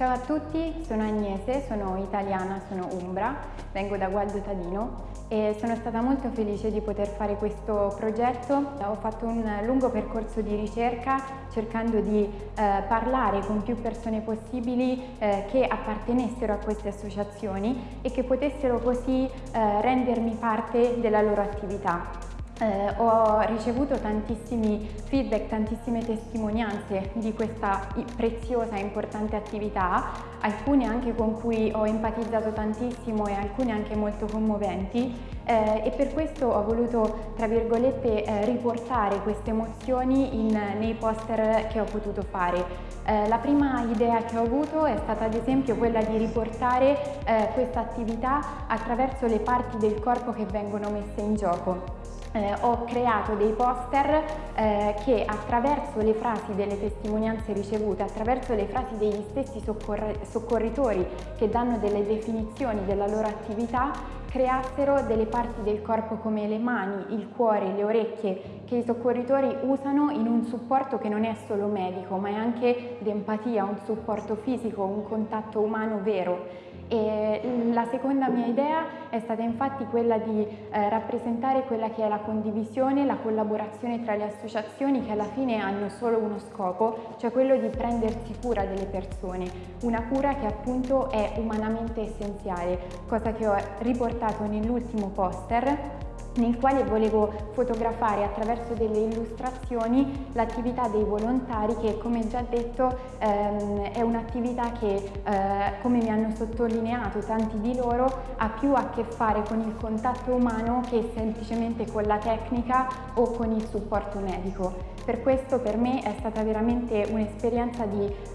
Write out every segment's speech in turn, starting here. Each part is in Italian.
Ciao a tutti, sono Agnese, sono italiana, sono Umbra, vengo da Gualdo Tadino e sono stata molto felice di poter fare questo progetto. Ho fatto un lungo percorso di ricerca cercando di eh, parlare con più persone possibili eh, che appartenessero a queste associazioni e che potessero così eh, rendermi parte della loro attività. Eh, ho ricevuto tantissimi feedback, tantissime testimonianze di questa preziosa e importante attività, alcune anche con cui ho empatizzato tantissimo e alcune anche molto commoventi eh, e per questo ho voluto, tra virgolette, eh, riportare queste emozioni in, nei poster che ho potuto fare. Eh, la prima idea che ho avuto è stata ad esempio quella di riportare eh, questa attività attraverso le parti del corpo che vengono messe in gioco eh, ho creato dei poster eh, che attraverso le frasi delle testimonianze ricevute, attraverso le frasi degli stessi soccorritori che danno delle definizioni della loro attività, creassero delle parti del corpo come le mani, il cuore, le orecchie che i soccorritori usano in un supporto che non è solo medico ma è anche di empatia, un supporto fisico, un contatto umano vero. E la seconda mia idea è stata infatti quella di eh, rappresentare quella che è la condivisione, la collaborazione tra le associazioni che alla fine hanno solo uno scopo, cioè quello di prendersi cura delle persone, una cura che appunto è umanamente essenziale, cosa che ho riportato nell'ultimo poster nel quale volevo fotografare attraverso delle illustrazioni l'attività dei volontari che come già detto ehm, è un'attività che eh, come mi hanno sottolineato tanti di loro ha più a che fare con il contatto umano che semplicemente con la tecnica o con il supporto medico. Per questo per me è stata veramente un'esperienza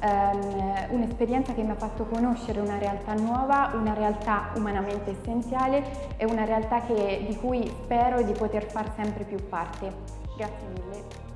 ehm, un che mi ha fatto conoscere una realtà nuova, una realtà umanamente essenziale e una realtà che, di cui spero di poter far sempre più parte. Grazie mille.